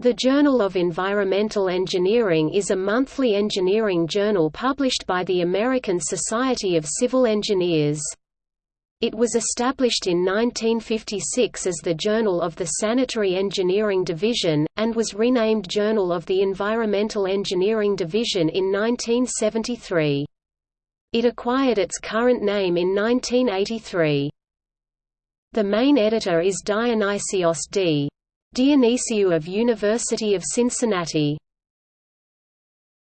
The Journal of Environmental Engineering is a monthly engineering journal published by the American Society of Civil Engineers. It was established in 1956 as the Journal of the Sanitary Engineering Division, and was renamed Journal of the Environmental Engineering Division in 1973. It acquired its current name in 1983. The main editor is Dionysios D. Dionysiou of University of Cincinnati.